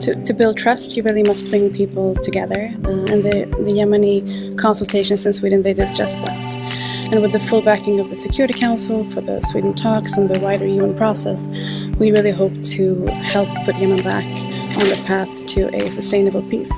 to, to build trust, you really must bring people together. Uh, and the, the Yemeni consultations in Sweden, they did just that. And with the full backing of the Security Council for the Sweden talks and the wider UN process, we really hope to help put Yemen back on the path to a sustainable peace.